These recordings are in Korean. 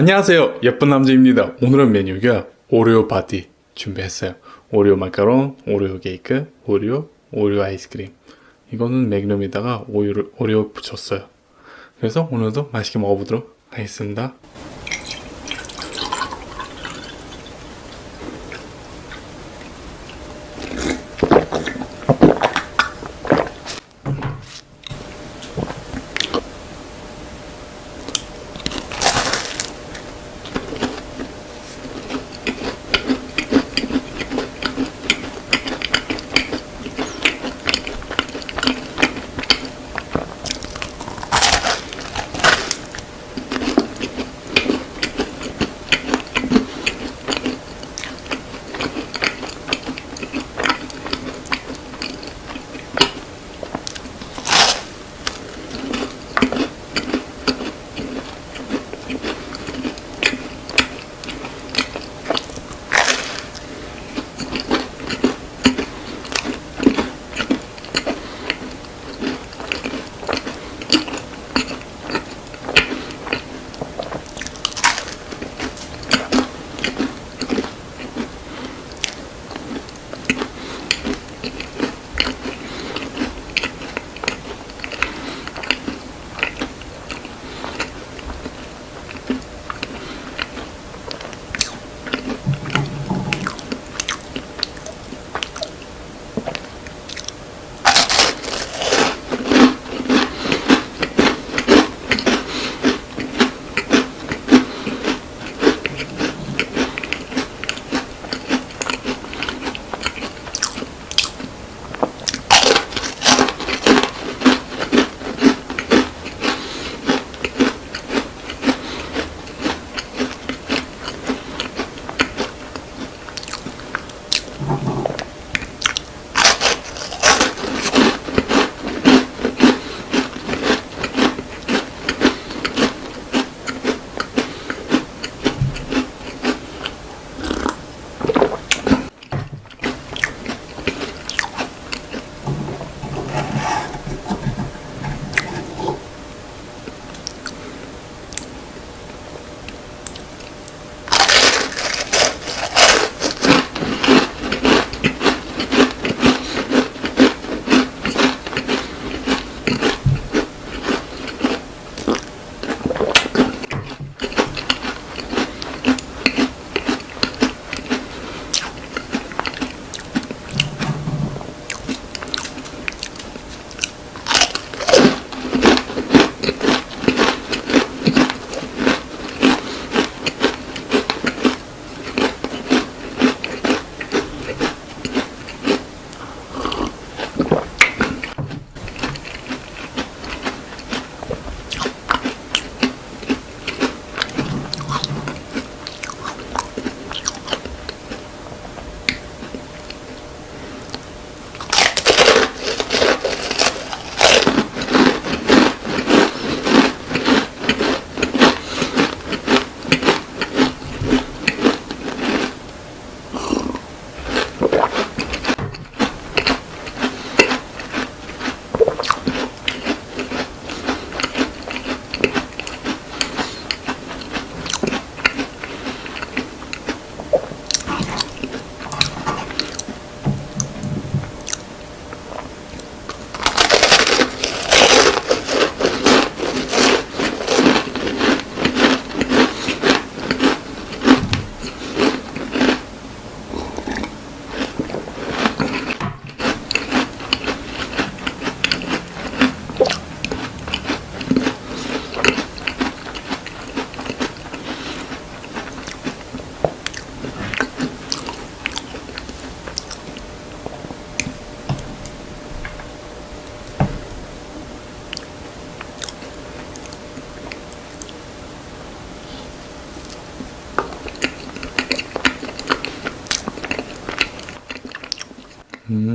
안녕하세요. 예쁜 남자입니다. 오늘은 메뉴가 오레오 파티 준비했어요. 오레오 마카롱, 오레오 케이크, 오레오, 오레오 아이스크림. 이거는 맥룸에다가 오레오, 오레오 붙였어요. 그래서 오늘도 맛있게 먹어보도록 하겠습니다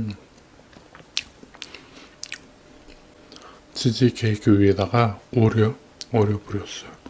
음. 치즈 케이크 위에다가 오레오, 오레오 뿌렸어요.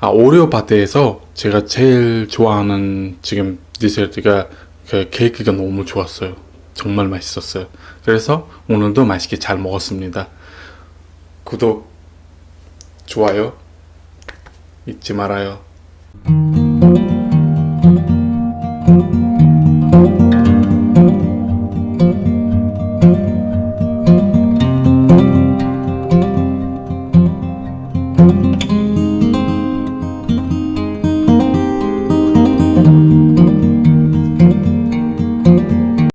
아 오레오 파티에서 제가 제일 좋아하는 지금 디저트가 그 케이크가 너무 좋았어요. 정말 맛있었어요. 그래서 오늘도 맛있게 잘 먹었습니다. 구독, 좋아요 잊지 말아요.